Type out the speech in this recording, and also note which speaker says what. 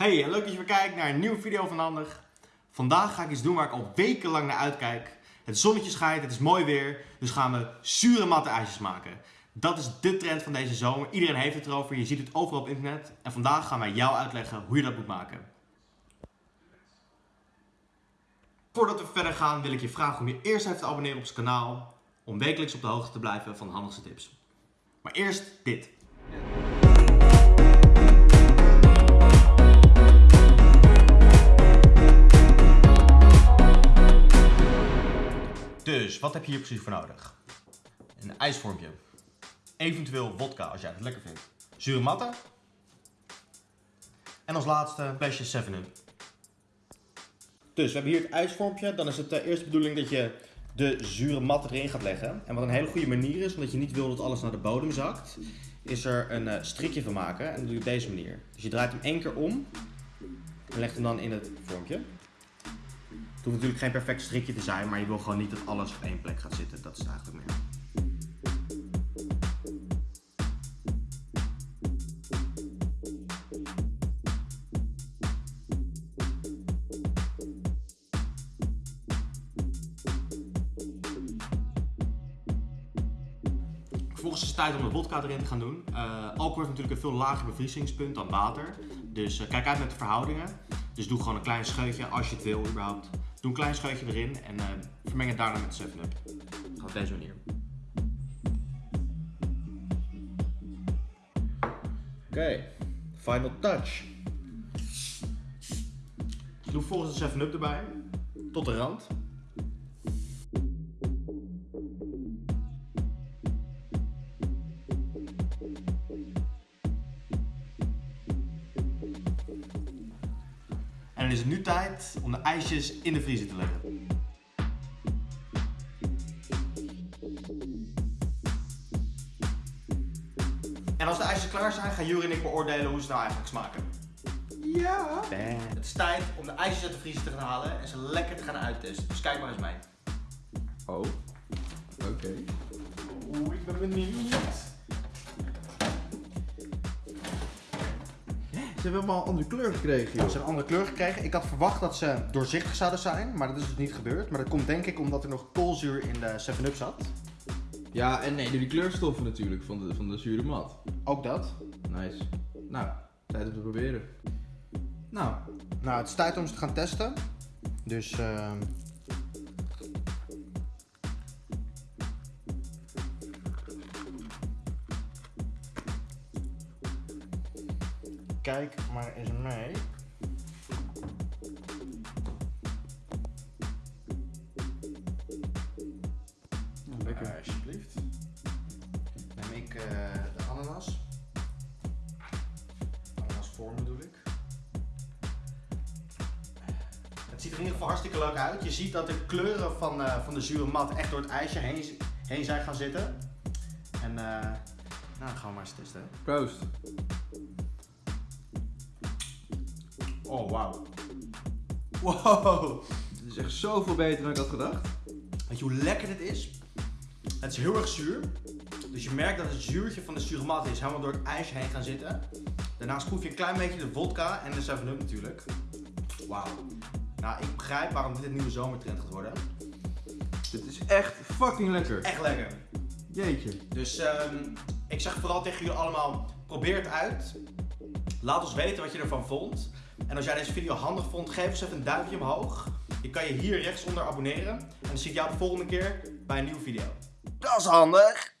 Speaker 1: Hey, leuk dat je weer kijkt naar een nieuwe video van Handig. Vandaag ga ik iets doen waar ik al wekenlang naar uitkijk. Het zonnetje schijnt, het is mooi weer, dus gaan we zure matte ijsjes maken. Dat is de trend van deze zomer. Iedereen heeft het erover, je ziet het overal op internet. En vandaag gaan wij jou uitleggen hoe je dat moet maken. Voordat we verder gaan wil ik je vragen om je eerst even te abonneren op ons kanaal. Om wekelijks op de hoogte te blijven van handigste tips. Maar eerst dit. Wat heb je hier precies voor nodig? Een ijsvormpje. Eventueel vodka als jij het lekker vindt. Zure matten. En als laatste een flesje 7-Up. Dus we hebben hier het ijsvormpje. Dan is het de eerste bedoeling dat je de zure mat erin gaat leggen. En wat een hele goede manier is, omdat je niet wil dat alles naar de bodem zakt, is er een uh, strikje van maken. En dat doe je op deze manier. Dus je draait hem één keer om en legt hem dan in het vormpje. Het hoeft natuurlijk geen perfect strikje te zijn, maar je wil gewoon niet dat alles op één plek gaat zitten. Dat is het eigenlijk meer. Vervolgens is het tijd om de vodka erin te gaan doen. Uh, alcohol heeft natuurlijk een veel lager bevriezingspunt dan water. Dus uh, kijk uit met de verhoudingen. Dus doe gewoon een klein scheutje als je het wil überhaupt. Doe een klein scheutje erin en uh, vermeng het daarna met 7-Up. Gaat op deze manier. Oké, okay. final touch. Doe volgens de 7-Up erbij, tot de rand. Dan is het nu tijd om de ijsjes in de vriezer te leggen. En als de ijsjes klaar zijn, gaan Juri en ik beoordelen hoe ze nou eigenlijk smaken.
Speaker 2: Ja.
Speaker 1: Het is tijd om de ijsjes uit de vriezer te gaan halen en ze lekker te gaan uittesten. Dus kijk maar eens mee.
Speaker 2: Oh. Oké.
Speaker 1: Oeh, ik ben benieuwd.
Speaker 2: Ze hebben allemaal een andere kleur gekregen,
Speaker 1: Ze hebben een andere kleur gekregen. Ik had verwacht dat ze doorzichtig zouden zijn, maar dat is dus niet gebeurd. Maar dat komt denk ik omdat er nog koolzuur in de 7-Up zat.
Speaker 2: Ja, en nee, door die kleurstoffen natuurlijk van de, van de zure mat.
Speaker 1: Ook dat.
Speaker 2: Nice. Nou, tijd om te proberen. Nou,
Speaker 1: Nou, het is tijd om ze te gaan testen. Dus ehm Kijk maar eens mee.
Speaker 2: lekker.
Speaker 1: Alsjeblieft. Neem ik eh, de ananas. Ananasvorm bedoel ik. Het ziet er in ieder geval hartstikke leuk uit. Je ziet dat de kleuren van, eh, van de zure mat echt door het ijsje heen, heen zijn gaan zitten. En eh, nou, gaan we maar eens testen.
Speaker 2: Proost.
Speaker 1: Oh, wauw. Wow.
Speaker 2: Het is echt zoveel beter dan ik had gedacht.
Speaker 1: Weet je hoe lekker dit is? Het is heel erg zuur. Dus je merkt dat het zuurtje van de zure mat is helemaal door het ijsje heen gaan zitten. Daarnaast proef je een klein beetje de vodka en de 7-Up natuurlijk. Wauw. Nou, ik begrijp waarom dit een nieuwe zomertrend gaat worden.
Speaker 2: Dit is echt fucking lekker.
Speaker 1: Echt lekker.
Speaker 2: Jeetje.
Speaker 1: Dus ehm, ik zeg vooral tegen jullie allemaal, probeer het uit. Laat ons weten wat je ervan vond. En als jij deze video handig vond, geef ons even een duimpje omhoog. Je kan je hier rechtsonder abonneren. En dan zie ik jou de volgende keer bij een nieuwe video. Dat is handig!